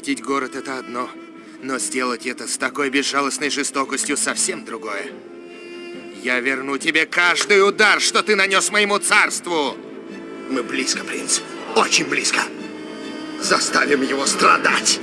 Захватить город – это одно, но сделать это с такой безжалостной жестокостью – совсем другое. Я верну тебе каждый удар, что ты нанес моему царству! Мы близко, принц. Очень близко. Заставим его страдать.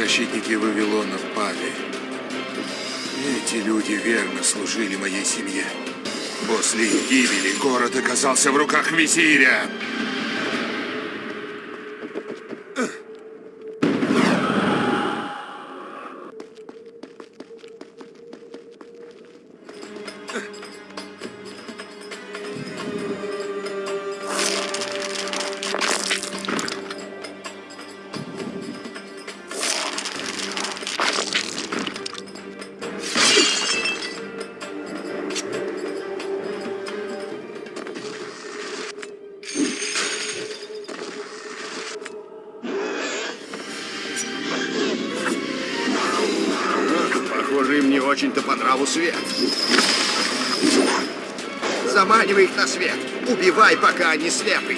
Защитники Вавилона пали. Эти люди верно служили моей семье. После их гибели город оказался в руках визиря. Убивай, пока они слепы.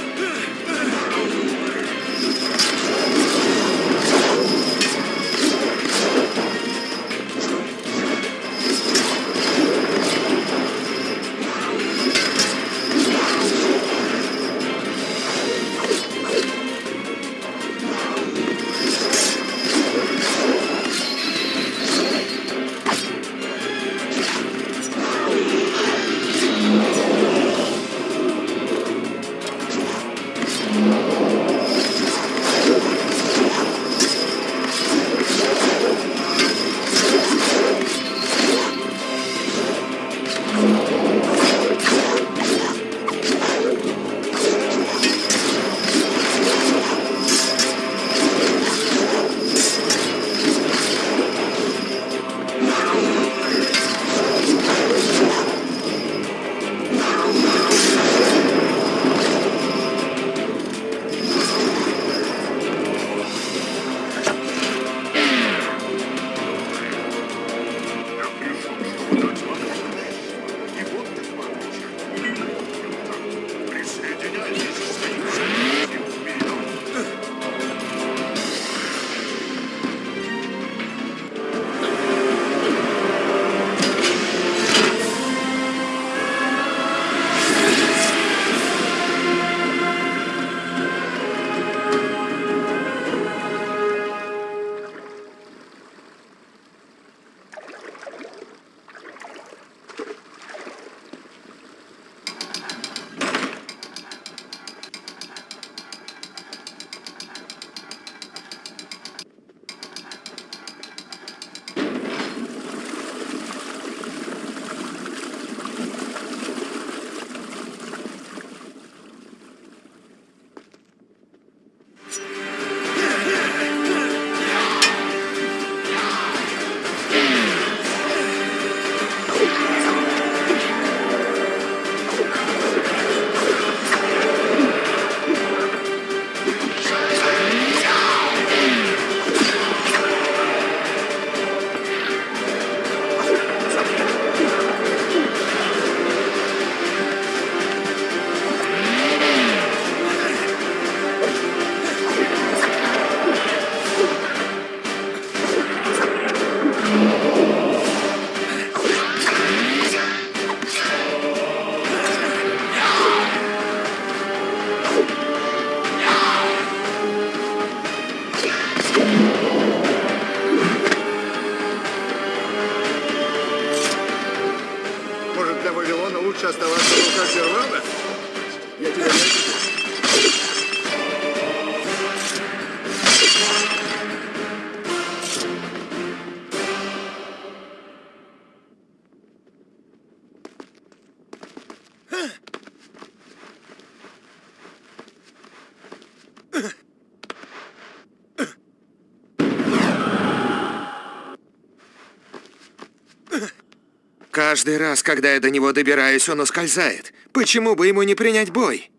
Каждый раз, когда я до него добираюсь, он ускользает. Почему бы ему не принять бой?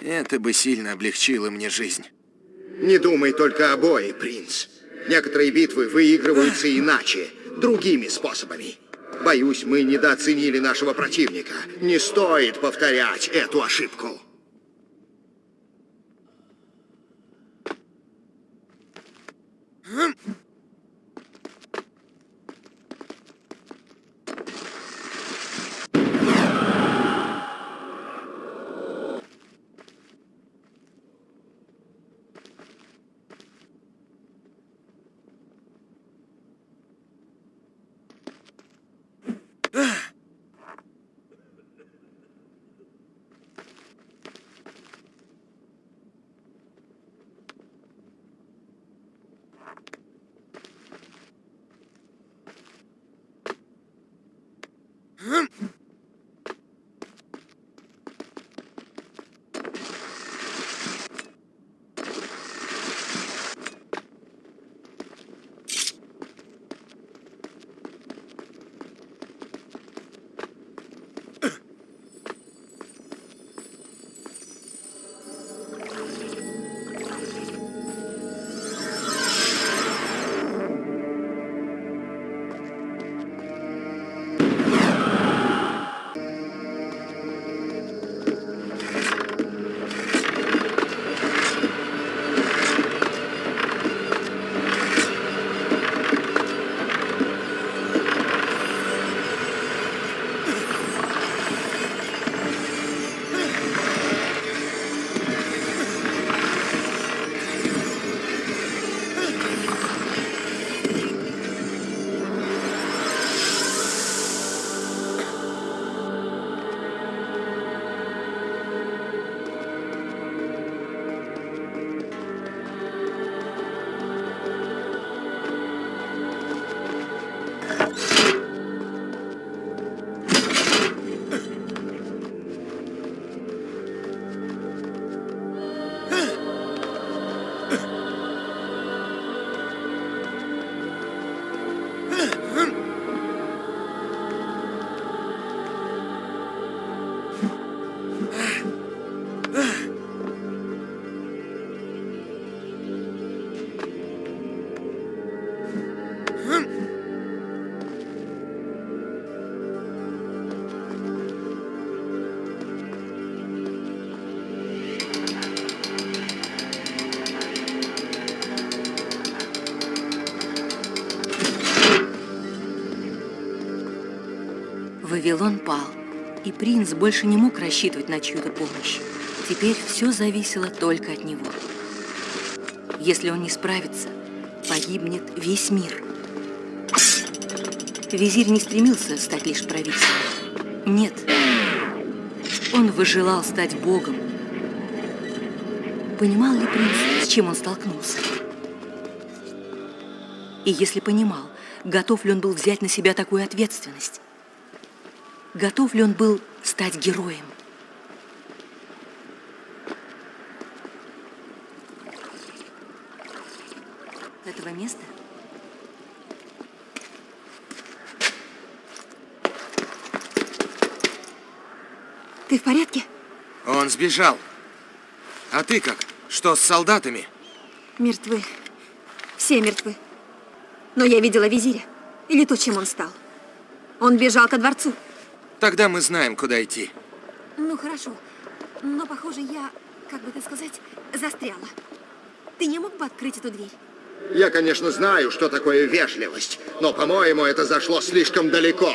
Это бы сильно облегчило мне жизнь. Не думай только о бое, принц. Некоторые битвы выигрываются иначе, другими способами. Боюсь, мы недооценили нашего противника. Не стоит повторять эту ошибку. Вавилон пал, и принц больше не мог рассчитывать на чью-то помощь. Теперь все зависело только от него. Если он не справится, погибнет весь мир. Визирь не стремился стать лишь правителем. Нет, он выжелал стать богом. Понимал ли принц, с чем он столкнулся? И если понимал, готов ли он был взять на себя такую ответственность? Готов ли он был стать героем. Этого места? Ты в порядке? Он сбежал. А ты как? Что с солдатами? Мертвы. Все мертвы. Но я видела визиря. Или то, чем он стал. Он бежал ко дворцу. Тогда мы знаем, куда идти. Ну, хорошо. Но, похоже, я, как бы это сказать, застряла. Ты не мог бы открыть эту дверь? Я, конечно, знаю, что такое вежливость, но, по-моему, это зашло слишком далеко.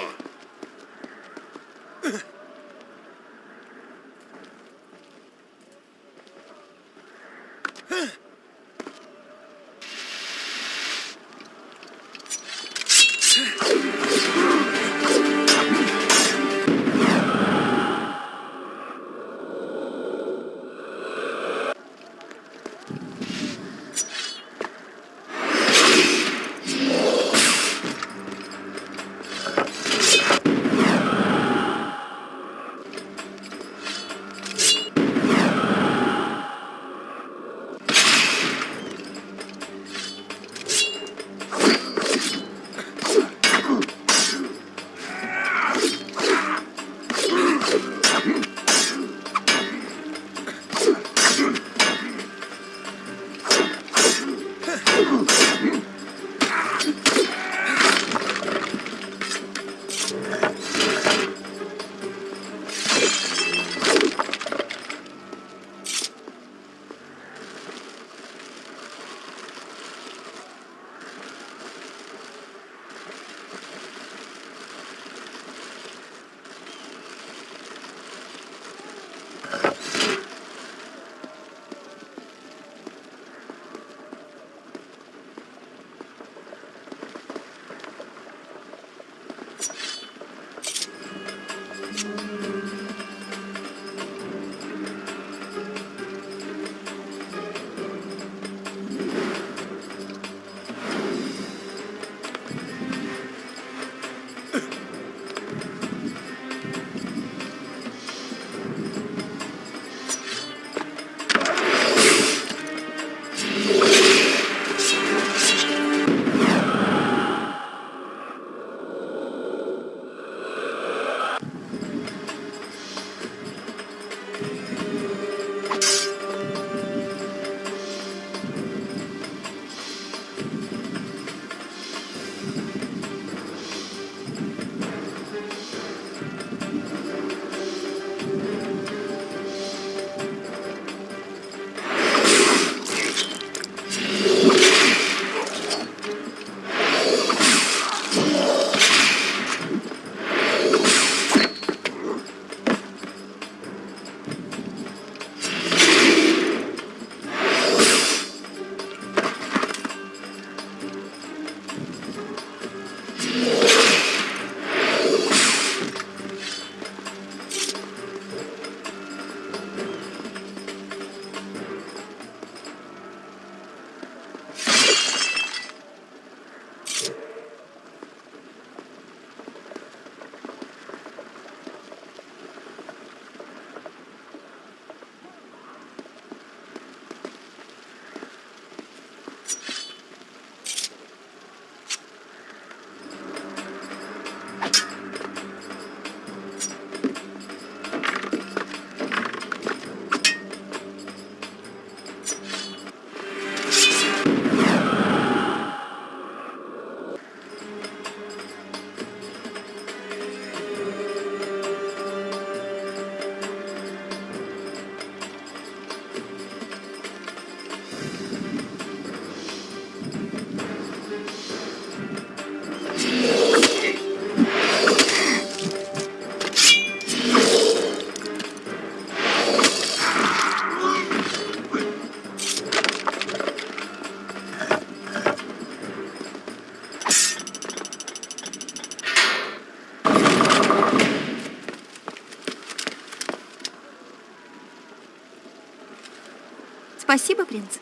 Принц.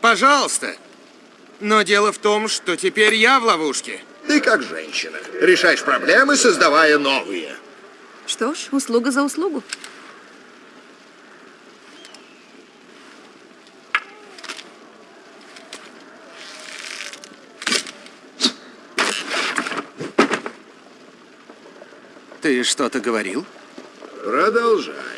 Пожалуйста. Но дело в том, что теперь я в ловушке. Ты как женщина. Решаешь проблемы, создавая новые. Что ж, услуга за услугу. Ты что-то говорил? Продолжай.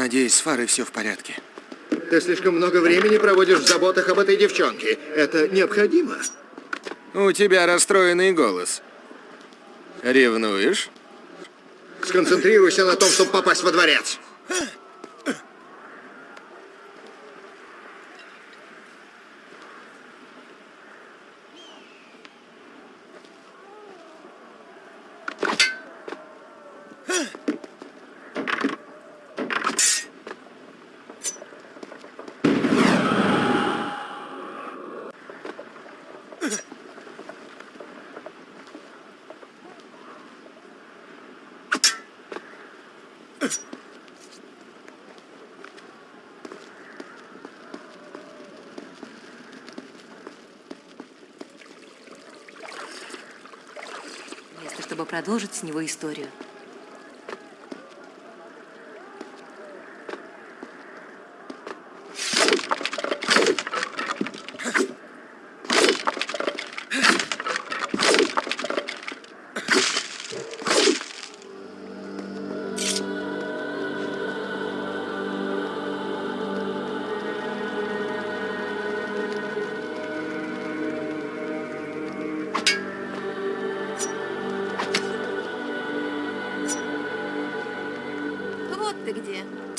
Надеюсь, с Фарой все в порядке. Ты слишком много времени проводишь в заботах об этой девчонке. Это необходимо. У тебя расстроенный голос. Ревнуешь? Сконцентрируйся на том, чтобы попасть во дворец. Место, чтобы продолжить с него историю.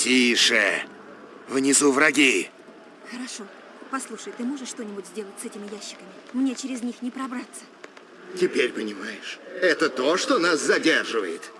Тише. Внизу враги. Хорошо. Послушай, ты можешь что-нибудь сделать с этими ящиками? Мне через них не пробраться. Теперь понимаешь. Это то, что нас задерживает.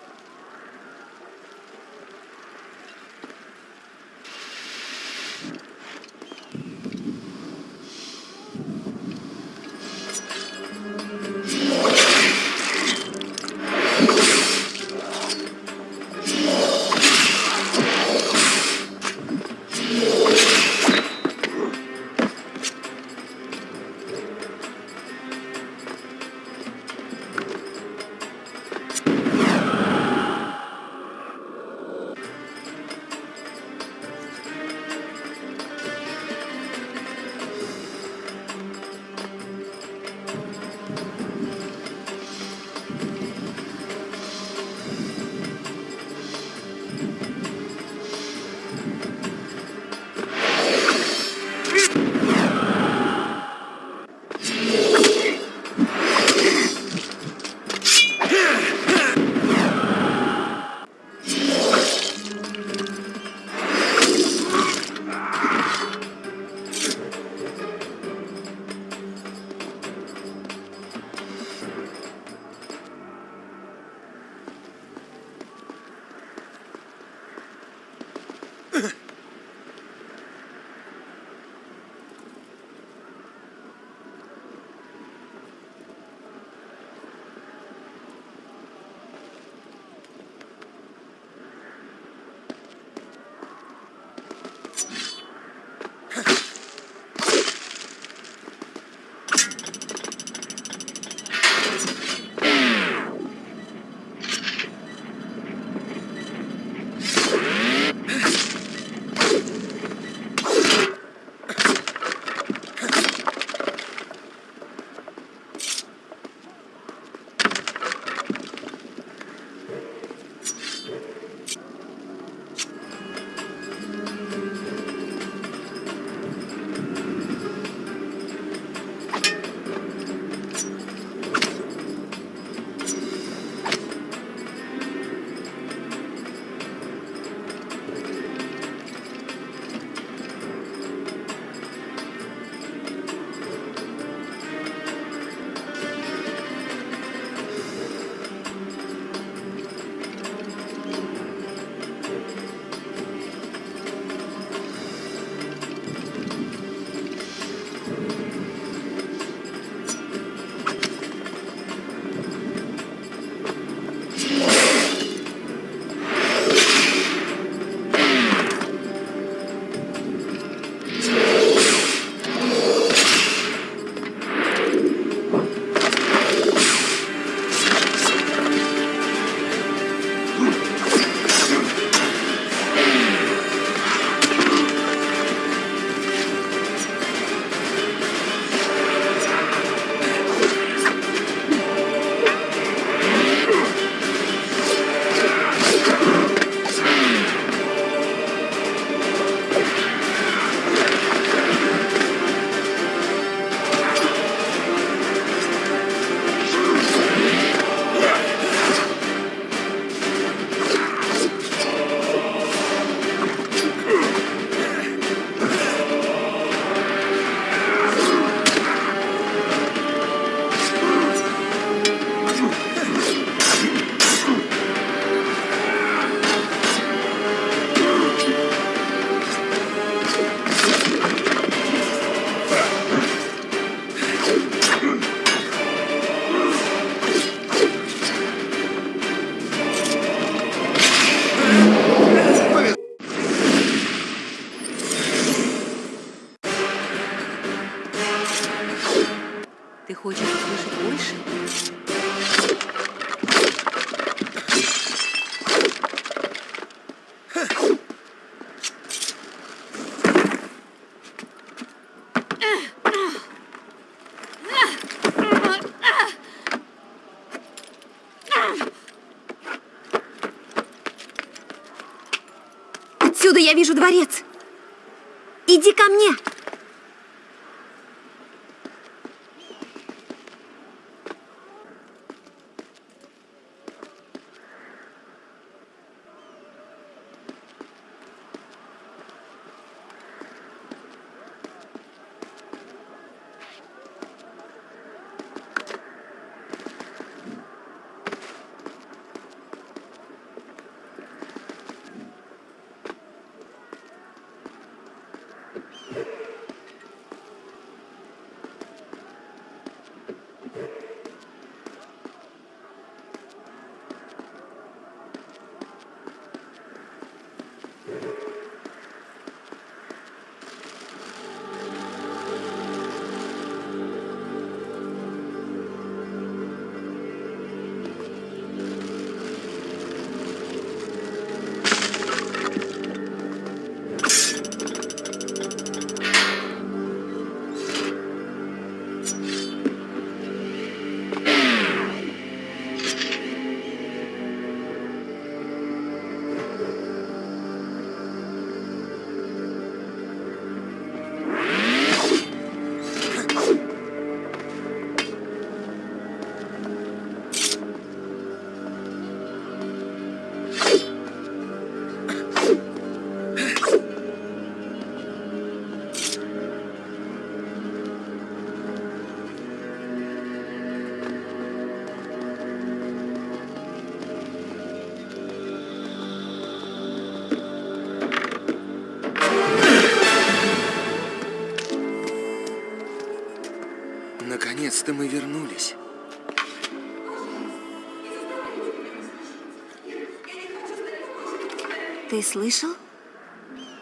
Ты слышал?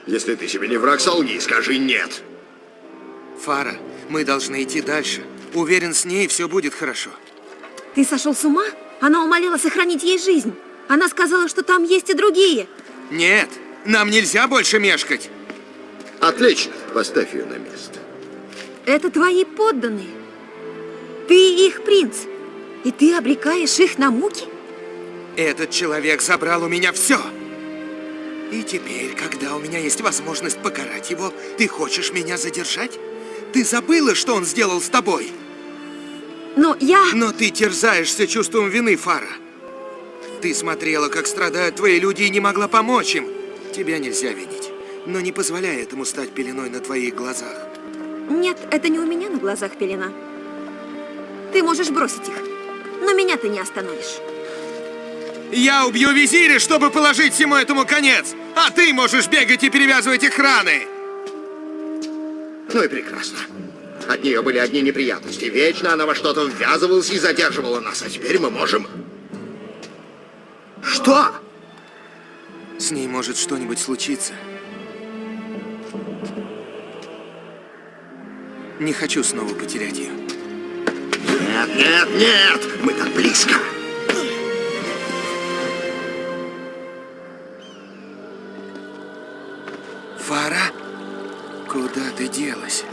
Если ты себе не враг, солги, скажи нет. Фара, мы должны идти дальше. Уверен, с ней все будет хорошо. Ты сошел с ума? Она умоляла сохранить ей жизнь. Она сказала, что там есть и другие. Нет, нам нельзя больше мешкать. Отлично, поставь ее на место. Это твои подданные. Ты их принц. И ты обрекаешь их на муки? Этот человек забрал у меня все. И теперь, когда у меня есть возможность покарать его, ты хочешь меня задержать? Ты забыла, что он сделал с тобой? Но я... Но ты терзаешься чувством вины, Фара. Ты смотрела, как страдают твои люди и не могла помочь им. Тебя нельзя винить. Но не позволяй этому стать пеленой на твоих глазах. Нет, это не у меня на глазах пелена. Ты можешь бросить их, но меня ты не остановишь. Я убью визиря, чтобы положить всему этому конец, а ты можешь бегать и перевязывать их раны. Ну и прекрасно. От нее были одни неприятности. Вечно она во что-то ввязывалась и задерживала нас. А теперь мы можем... Что? С ней может что-нибудь случиться. Не хочу снова потерять ее. Нет, нет, нет! Мы так близко! Делась?